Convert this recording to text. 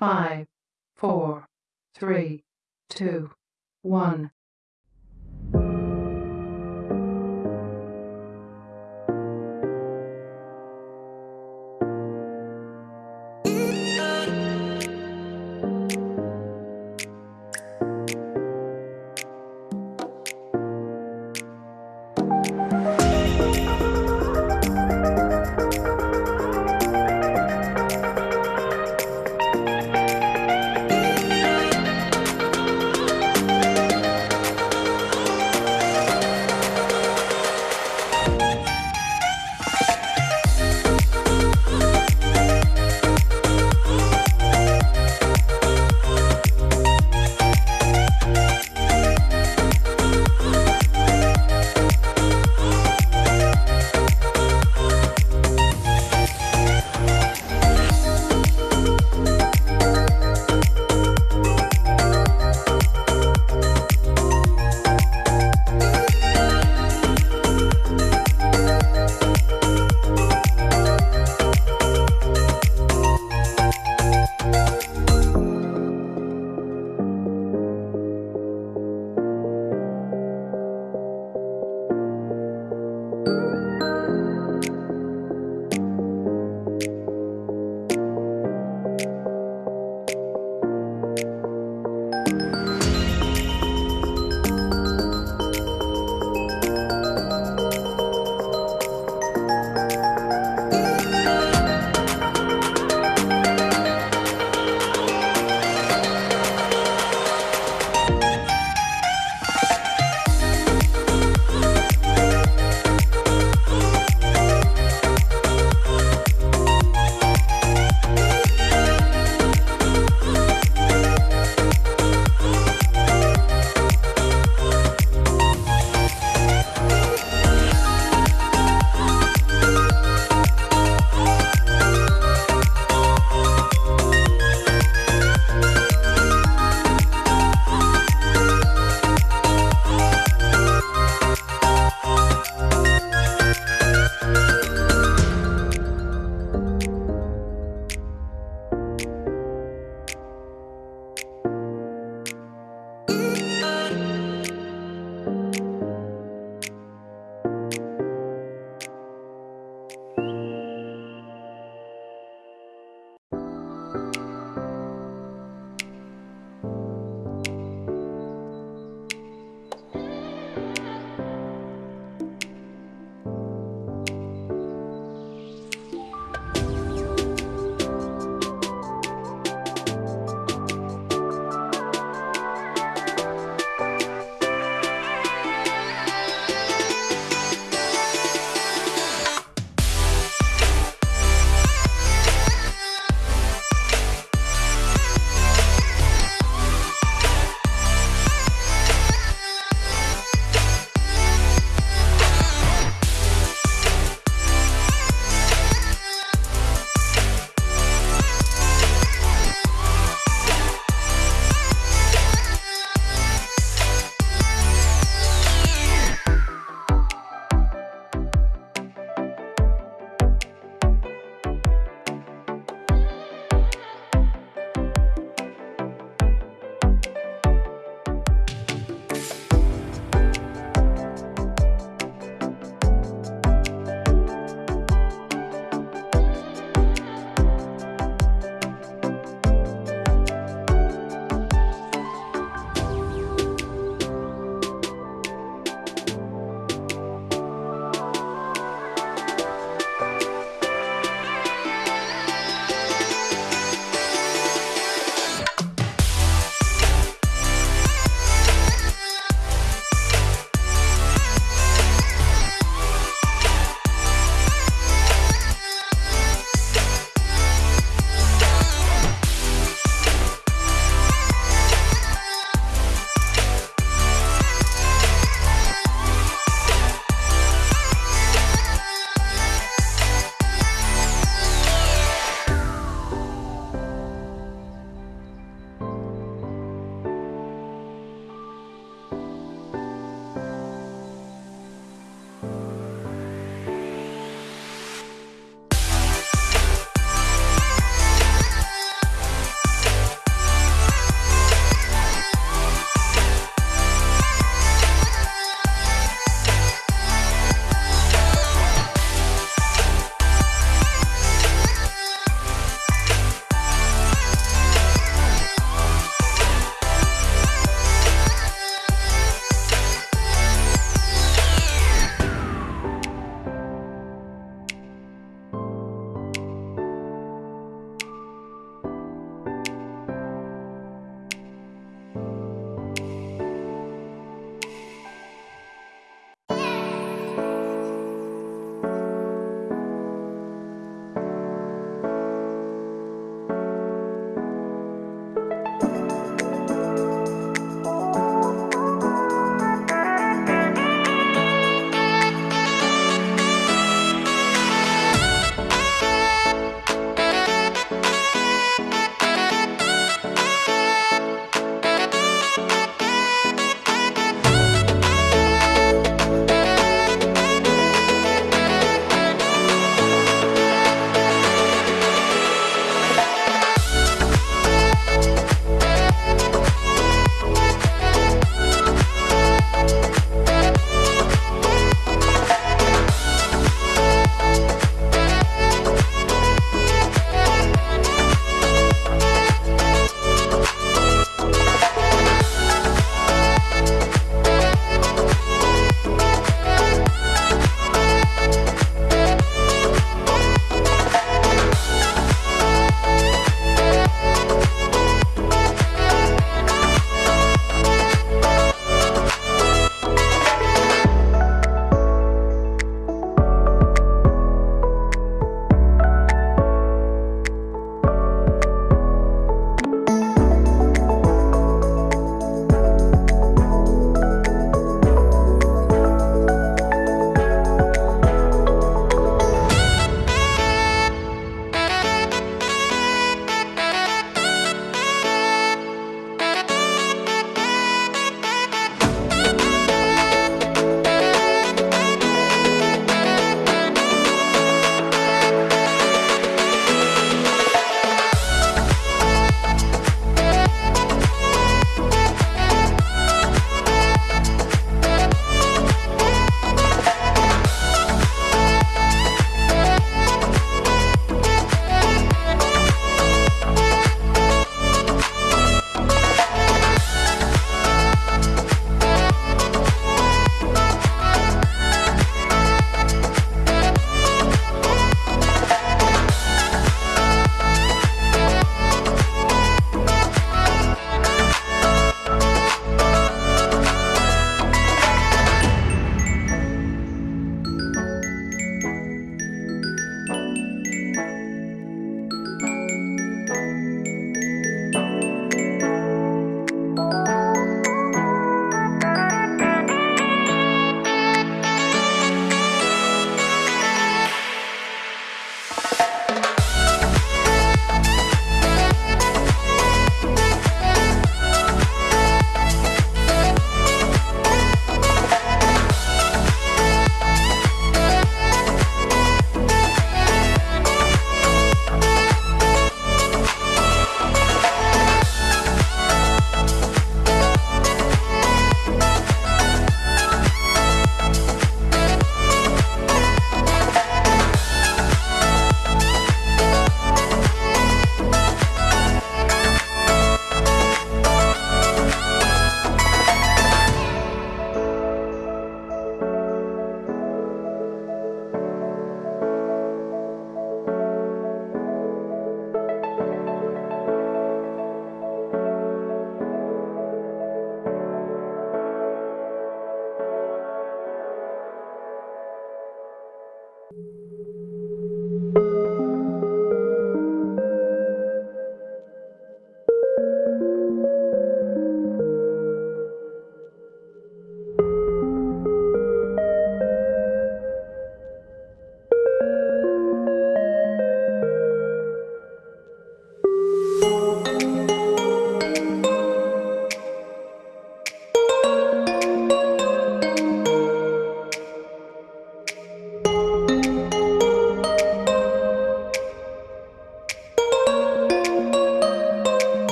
five, four, three, two, one.